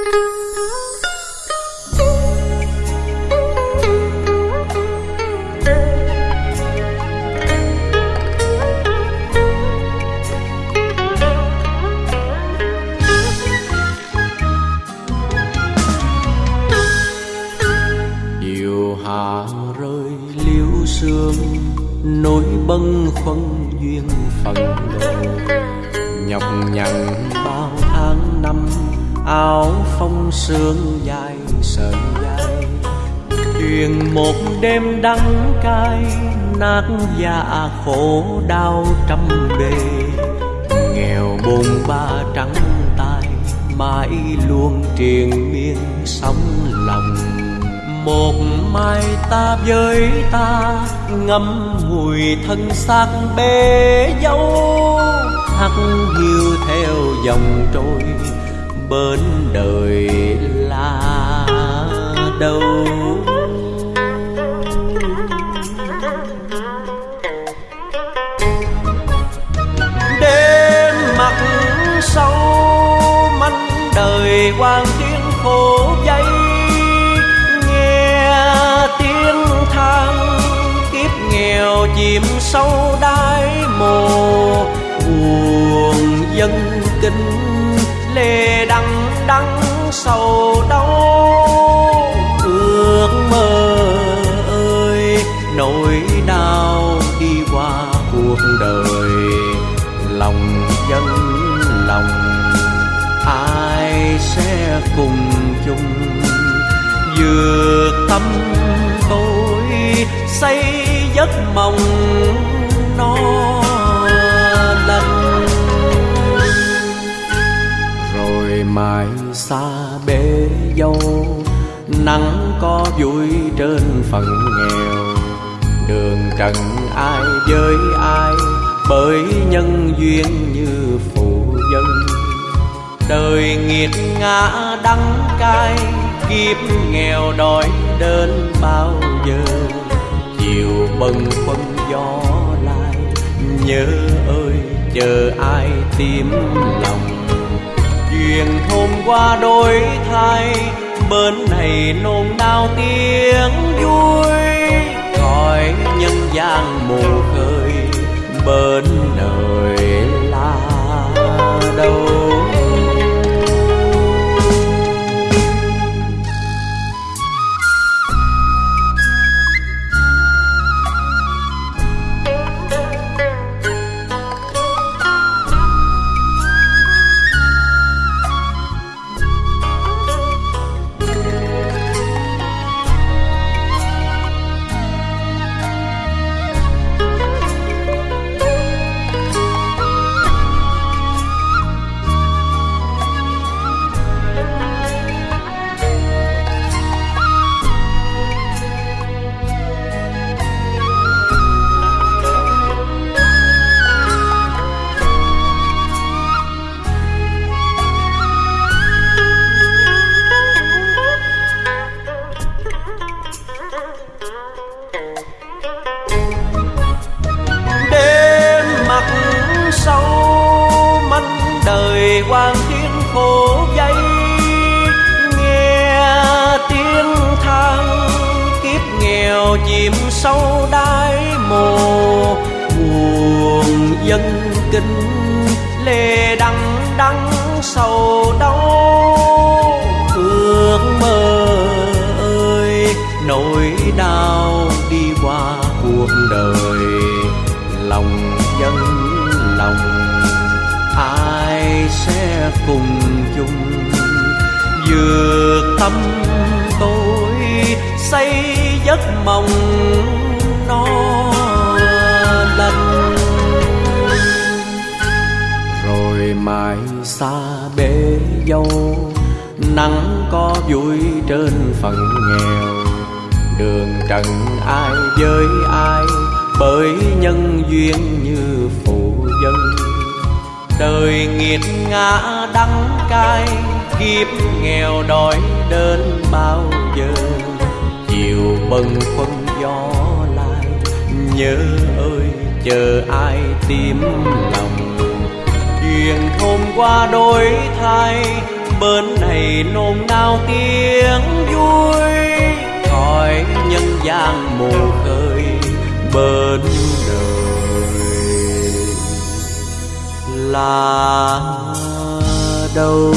chiều rơi liễu sương nỗi bâng khuâng duyên phận lộ nhọc nhằn bao tháng năm áo phong sương dài sợi dài. Truyền một đêm đắng cay, nát dạ khổ đau trăm bề. Nghèo bôn ba trắng tay mãi luôn triền miên sóng lòng. Một mai ta với ta ngâm mùi thân xác bê dâu hắt hiu theo dòng trôi bên đời là đâu? Đêm mặt sâu manh đời quan tiếng khổ dây, nghe tiếng than kiếp nghèo chìm sâu đáy mồ buồn dân kinh lên sầu đau, ước mơ ơi, nỗi đau đi qua cuộc đời. Lòng dân lòng, ai sẽ cùng chung? Vượt tâm tôi xây giấc mộng xa bể dâu, nắng có vui trên phần nghèo. Đường trần ai với ai, bởi nhân duyên như phụ dân đời nghiệt ngã đắng cay, kiếp nghèo đói đến bao giờ? Chiều bâng khuâng gió lại nhớ ơi, chờ ai tìm lòng? Chuyện hôm qua đổi thay bên này nôn nao tiếng vui. Cõi nhân gian mù khơi bên nơi đời quan thiên khổ dây nghe tiếng than kiếp nghèo chìm sâu đáy mồ, buồn dân kinh lê đắng đắng sầu đau. Ước mơ ơi, nỗi đau đi qua cuộc đời, lòng cùng chung. Vượt tâm tôi xây giấc mộng no lành. Rồi mai xa bể dâu, nắng có vui trên phần nghèo. Đường trần ai với ai, bởi nhân duyên như phụ đời nghiệt ngã đắng cay, kiếp nghèo đói đến bao giờ? Chiều bâng khuâng gió lại nhớ ơi, chờ ai tìm lòng? Chuyện hôm qua đổi thay, bên này nôn nao tiếng vui. Khỏi nhân gian mù khơi, bên đời là đâu?